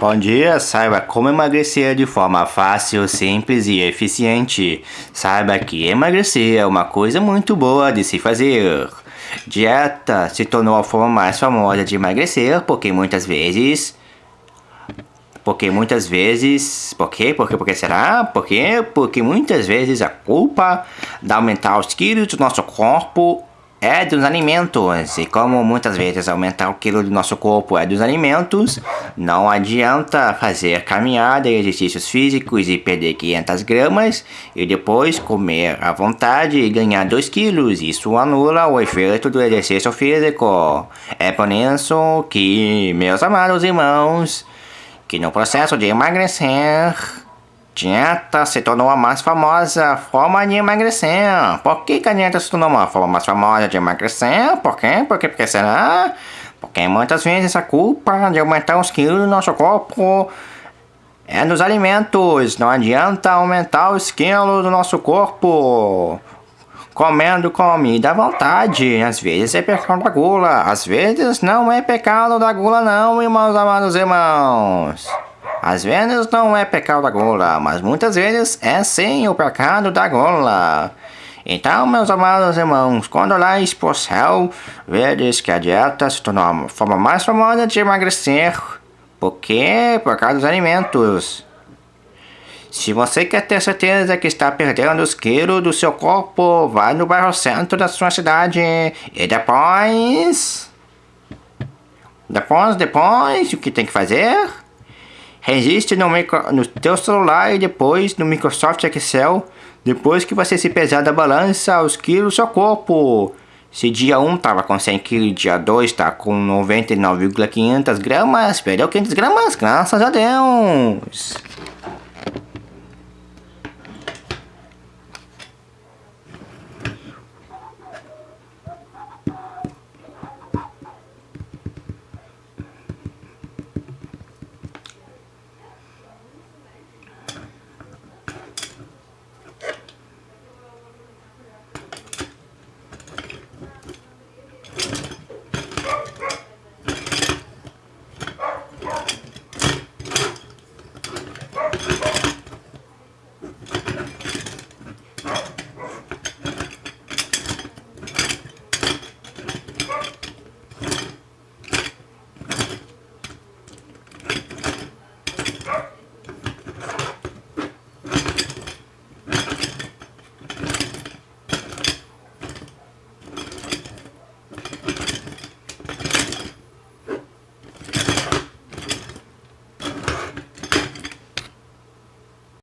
Bom dia, saiba como emagrecer de forma fácil, simples e eficiente. Saiba que emagrecer é uma coisa muito boa de se fazer. Dieta se tornou a forma mais famosa de emagrecer porque muitas vezes... Porque muitas vezes... Por quê? Por quê? Por que será? Por quê? Porque muitas vezes a culpa de aumentar os quilos do nosso corpo é dos alimentos. E como muitas vezes aumentar o quilo do nosso corpo é dos alimentos, não adianta fazer caminhada e exercícios físicos e perder 500 gramas e depois comer à vontade e ganhar 2 quilos. Isso anula o efeito do exercício físico. É por isso que, meus amados irmãos, que no processo de emagrecer dieta se tornou a mais famosa forma de emagrecer. Por que, a dieta se tornou uma forma mais famosa de emagrecer? Por quê? Por quê? Que será? Porque muitas vezes a culpa de aumentar os quilos do nosso corpo é dos alimentos. Não adianta aumentar os quilos do nosso corpo comendo comida à vontade. Às vezes é pecado da gula, às vezes não é pecado da gula não, irmãos amados irmãos. Às vezes não é pecado da gula, mas muitas vezes é sim o pecado da gula. Então, meus amados irmãos, quando olhais para o céu, vedes que a dieta se tornou a forma mais famosa de emagrecer. Por quê? Por causa dos alimentos. Se você quer ter certeza que está perdendo os quilos do seu corpo, vá no bairro centro da sua cidade. E depois... Depois, depois, o que tem que fazer? Registre no, micro, no teu celular e depois no Microsoft Excel, depois que você se pesar da balança, os quilos seu corpo. Se dia 1 tava com 100 kg, dia 2 tá com 99,500 gramas, perdeu 500 gramas, graças a Deus.